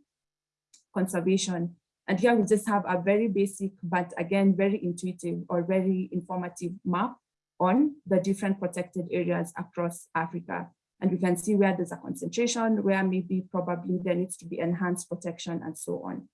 conservation. And here we just have a very basic, but again, very intuitive or very informative map on the different protected areas across Africa. And we can see where there's a concentration, where maybe probably there needs to be enhanced protection and so on.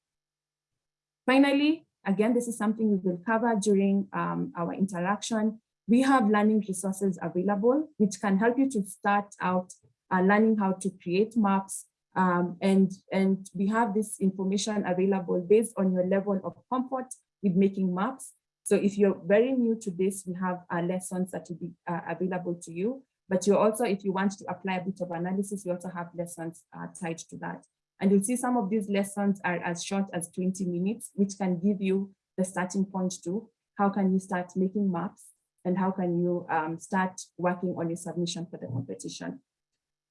Finally, again, this is something we will cover during um, our interaction. We have learning resources available, which can help you to start out uh, learning how to create maps. Um, and, and we have this information available based on your level of comfort with making maps. So if you're very new to this, we have uh, lessons that will be uh, available to you. But you also, if you want to apply a bit of analysis, you also have lessons uh, tied to that. And you'll see some of these lessons are as short as 20 minutes, which can give you the starting point to how can you start making maps and how can you um, start working on your submission for the competition.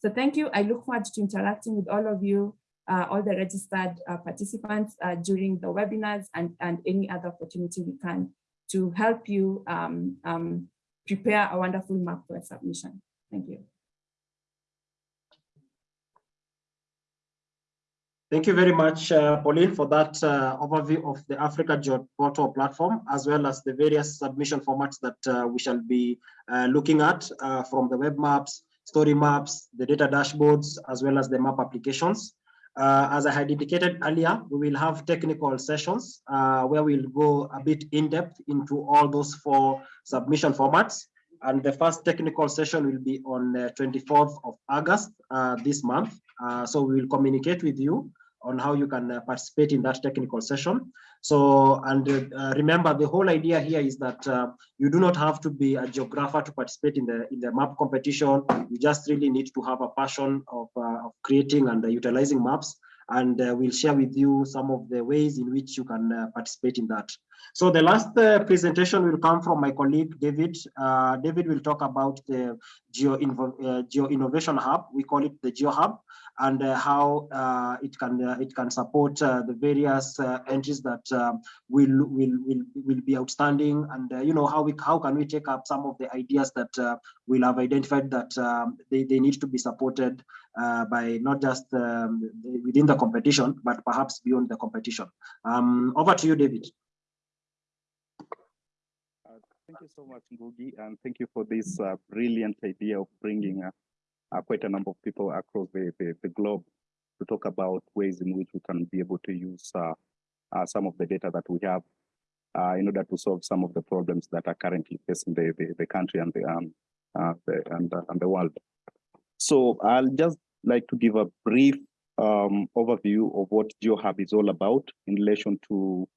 So thank you. I look forward to interacting with all of you, uh, all the registered uh, participants uh, during the webinars and, and any other opportunity we can to help you um, um, prepare a wonderful map for a submission. Thank you. Thank you very much, uh, Pauline, for that uh, overview of the Africa GeoPortal platform, as well as the various submission formats that uh, we shall be uh, looking at uh, from the web maps, story maps, the data dashboards, as well as the map applications. Uh, as I had indicated earlier, we will have technical sessions where we'll go a bit in depth into all those four submission formats. And the first technical session will be on the 24th of August uh, this month. Uh, so we will communicate with you on how you can uh, participate in that technical session. So, and uh, remember the whole idea here is that uh, you do not have to be a geographer to participate in the in the map competition. You just really need to have a passion of, uh, of creating and utilizing maps. And we'll share with you some of the ways in which you can participate in that. So the last uh, presentation will come from my colleague, David. Uh, David will talk about the Geo, uh, Geo Innovation Hub. We call it the Geo Hub and uh, how uh, it can uh, it can support the various entries that will, will will will be outstanding and you know how we how can we take up some of the ideas that we'll have identified that um, they, they need to be supported by not just um, within the competition but perhaps beyond the competition. Um, over to you, David. Thank you so much, Ngugi, and thank you for this uh, brilliant idea of bringing uh, uh, quite a number of people across the, the, the, globe to talk about ways in which we can be able to use uh, uh, some of the data that we have uh, in order to solve some of the problems that are currently facing the, the, the country and the, um, uh, the and, uh, and the world. So I'll just like to give a brief um, overview of what GeoHub is all about in relation to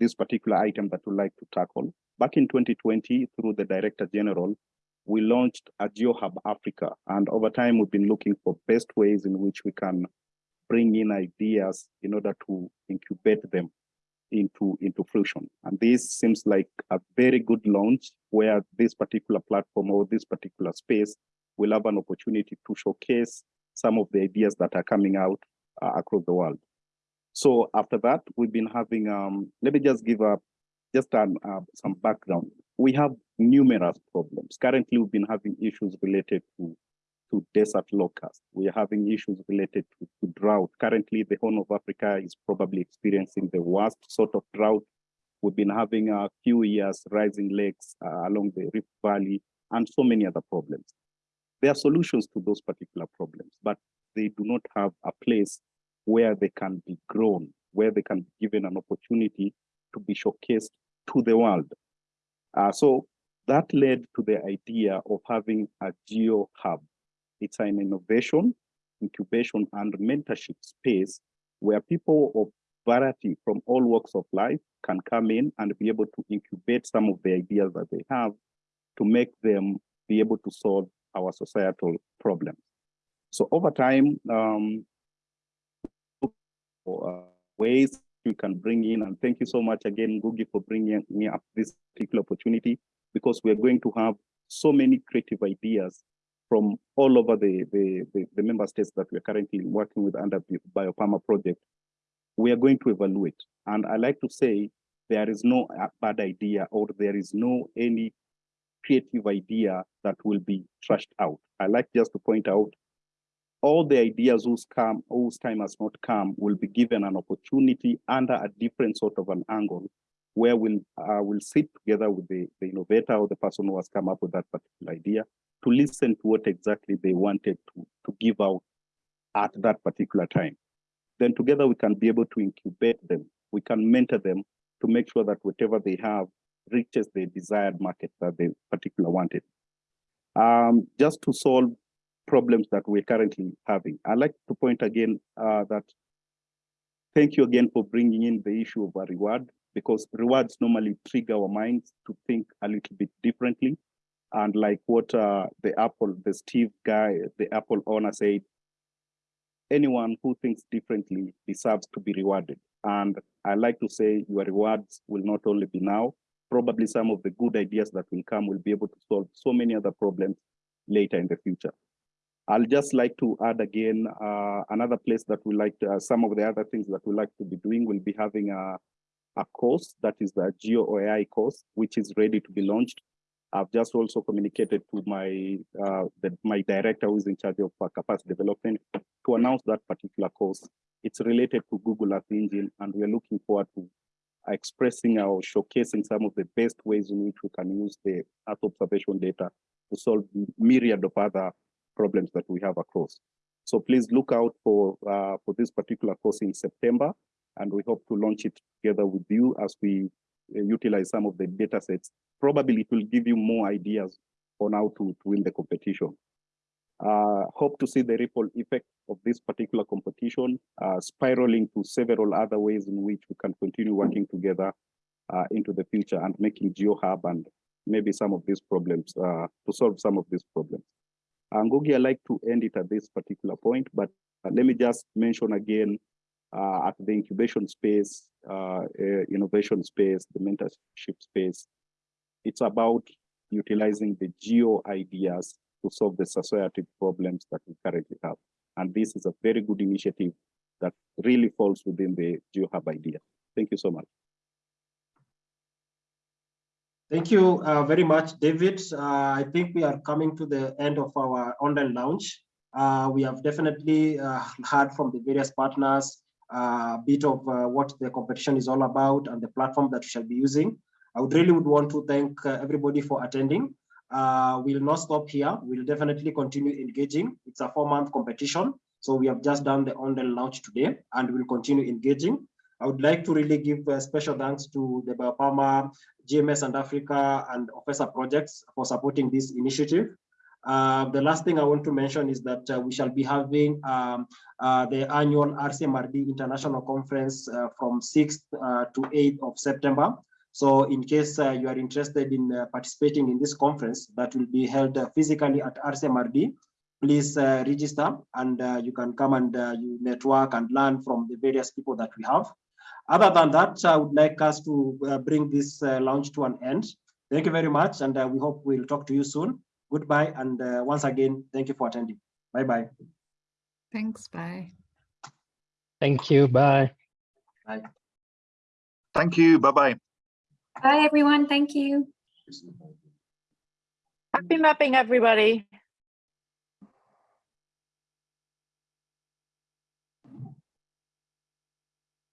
this particular item that we'd like to tackle. Back in 2020, through the Director General, we launched a GeoHub Africa. And over time, we've been looking for best ways in which we can bring in ideas in order to incubate them into, into fruition. And this seems like a very good launch where this particular platform or this particular space will have an opportunity to showcase some of the ideas that are coming out uh, across the world. So after that, we've been having, um, let me just give a, just an, uh, some background we have numerous problems. Currently, we've been having issues related to, to desert locusts. We are having issues related to, to drought. Currently, the Horn of Africa is probably experiencing the worst sort of drought. We've been having a few years rising lakes uh, along the Rift Valley and so many other problems. There are solutions to those particular problems, but they do not have a place where they can be grown, where they can be given an opportunity to be showcased to the world. Uh, so that led to the idea of having a geo hub. It's an innovation, incubation, and mentorship space where people of variety from all walks of life can come in and be able to incubate some of the ideas that they have to make them be able to solve our societal problems. So over time, um, uh, ways you can bring in. And thank you so much again, Ngugi, for bringing me up this particular opportunity because we're going to have so many creative ideas from all over the, the, the, the member states that we're currently working with under the BioPAMA project. We are going to evaluate. And I like to say there is no uh, bad idea or there is no any creative idea that will be trashed out. I like just to point out all the ideas whose, come, whose time has not come will be given an opportunity under a different sort of an angle where we'll, uh, we'll sit together with the, the innovator or the person who has come up with that particular idea to listen to what exactly they wanted to, to give out at that particular time. Then together we can be able to incubate them. We can mentor them to make sure that whatever they have reaches the desired market that they particularly wanted. Um, just to solve problems that we're currently having. I'd like to point again uh, that thank you again for bringing in the issue of a reward because rewards normally trigger our minds to think a little bit differently. And like what uh, the Apple, the Steve guy, the Apple owner said, anyone who thinks differently deserves to be rewarded. And I like to say your rewards will not only be now, probably some of the good ideas that will come will be able to solve so many other problems later in the future. I'll just like to add again, uh, another place that we like to, uh, some of the other things that we like to be doing, we'll be having a, a course that is the Geo AI course, which is ready to be launched. I've just also communicated to my uh, the, my director who is in charge of uh, capacity development to announce that particular course. It's related to Google Earth Engine, and we're looking forward to expressing or showcasing some of the best ways in which we can use the Earth observation data to solve myriad of other problems that we have across. So please look out for, uh, for this particular course in September, and we hope to launch it together with you as we uh, utilize some of the data sets. Probably it will give you more ideas on how to, to win the competition. Uh, hope to see the ripple effect of this particular competition uh, spiraling to several other ways in which we can continue working together uh, into the future and making GeoHub and maybe some of these problems uh, to solve some of these problems. Ngugi, I like to end it at this particular point, but uh, let me just mention again uh, at the incubation space, uh, uh, innovation space, the mentorship space. It's about utilizing the geo ideas to solve the societal problems that we currently have. And this is a very good initiative that really falls within the GeoHub idea. Thank you so much. Thank you uh, very much, David. Uh, I think we are coming to the end of our online launch. Uh, we have definitely uh, [LAUGHS] heard from the various partners uh, a bit of uh, what the competition is all about and the platform that we shall be using. I would really would want to thank everybody for attending. we'll not stop here. We'll definitely continue engaging. It's a four-month competition. So we have just done the online launch today and we'll continue engaging. I would like to really give special thanks to the BioPAMA, GMES and Africa and OFESA projects for supporting this initiative. Uh, the last thing I want to mention is that uh, we shall be having um, uh, the annual RCMRD International Conference uh, from 6th uh, to 8th of September. So in case uh, you are interested in participating in this conference that will be held physically at RCMRD, please register and you can come and you network and learn from the various people that we have. Other than that, I would like us to uh, bring this uh, launch to an end. Thank you very much, and uh, we hope we'll talk to you soon. Goodbye and uh, once again thank you for attending. Bye bye thanks bye. Thank you bye. Bye. Thank you bye bye bye everyone thank you. Happy mapping everybody